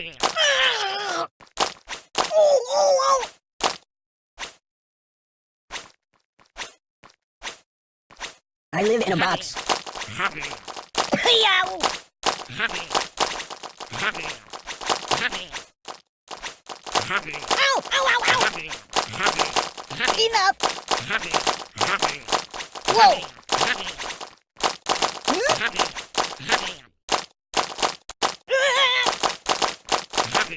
Oh, oh, oh. I live in a box. Happy. Yow! Ow! Ow! Ow! Ow! Enough! Whoa! Hmm? Oh,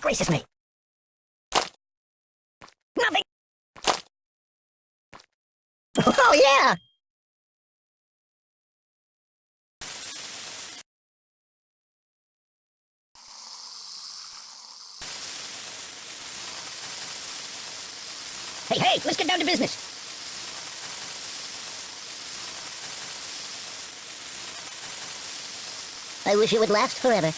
gracious me! Nothing! Oh, yeah! Hey, hey, let's get down to business. I wish it would last forever.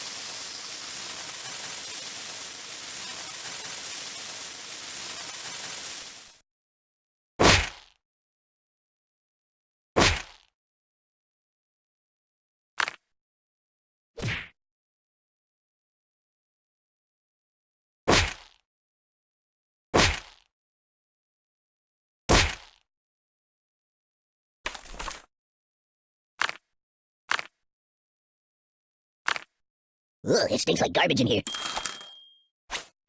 Ugh, it stinks like garbage in here.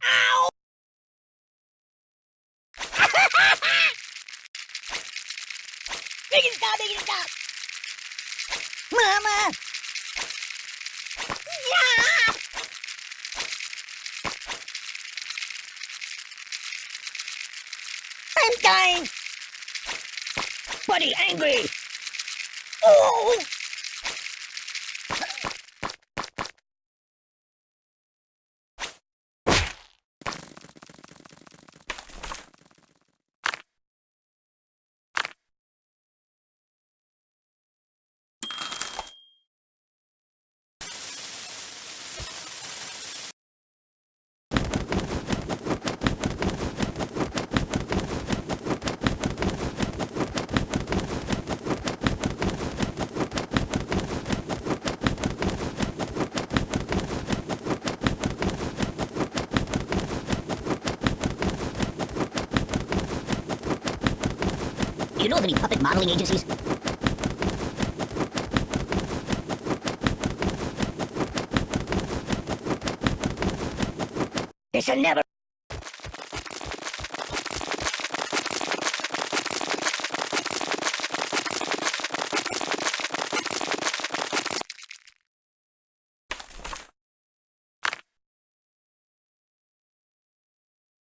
Ow! make it stop, make it stop! Mama! Yeah! I'm dying! Buddy, angry! Oh! You know of any puppet modeling agencies? This'll never...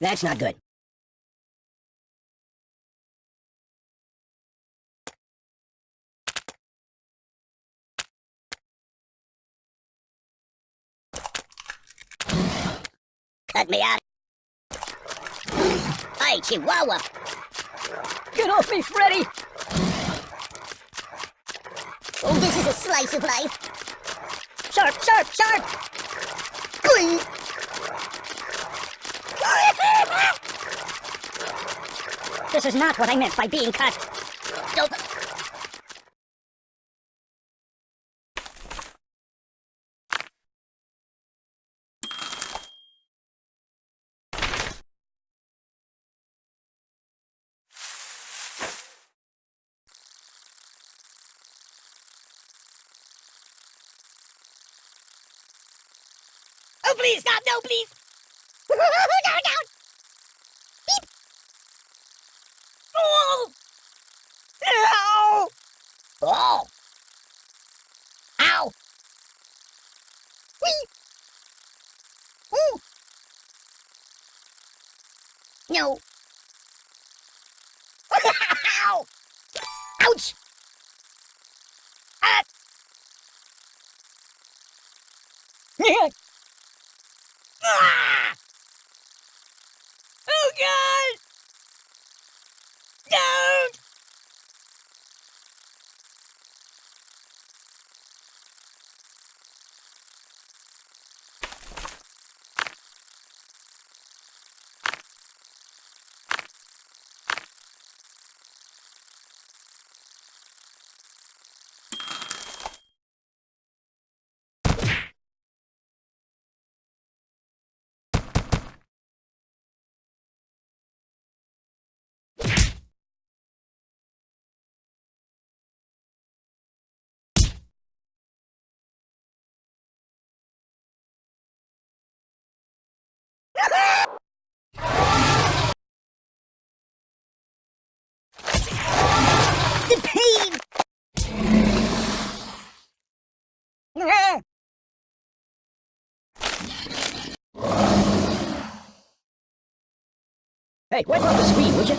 That's not good. Cut me out. Hey, Chihuahua! Get off me, Freddy! Oh, this is a slice of life. Sharp, sharp, sharp! This is not what I meant by being cut. Don't... Oh, please, stop! No, please! no, no! Beep! Oh! Ow! Oh! Ow! Whee! Ooh! No! Ow! Ouch! Ah! Ah! Oh God! Don't! Hey, wipe off the screen, would you?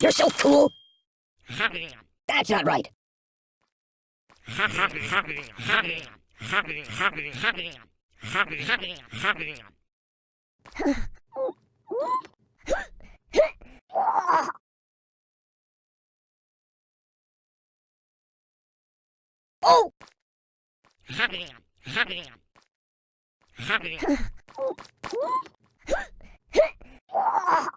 You're so cool! That's not right. Oh!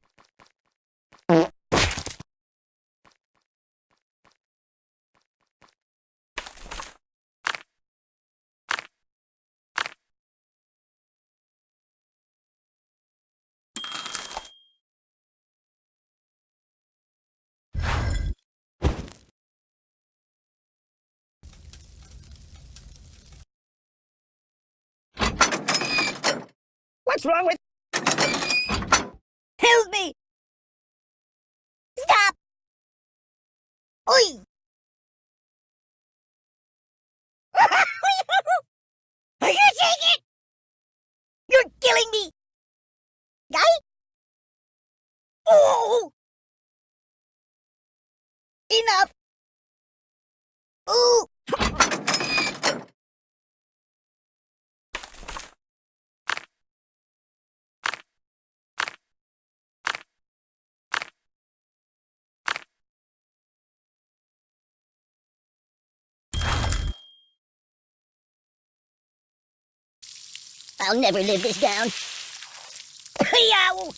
What's wrong with... Help me! Stop! Oi! Are you take it? You're killing me! Guy? Oh! Enough! Ooh! I'll never live this down. Yow!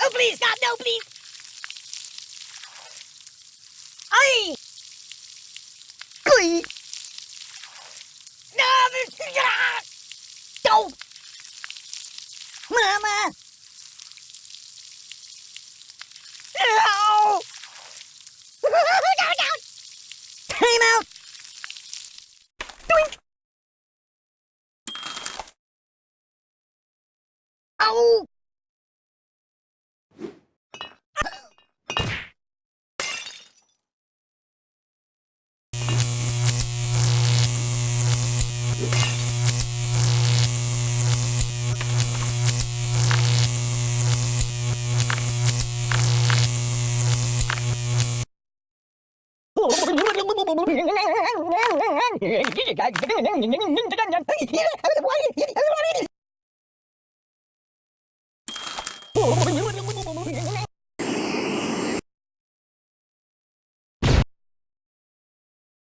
Oh, please, stop! No, please! Aye! Please! No! No! Mama! おう何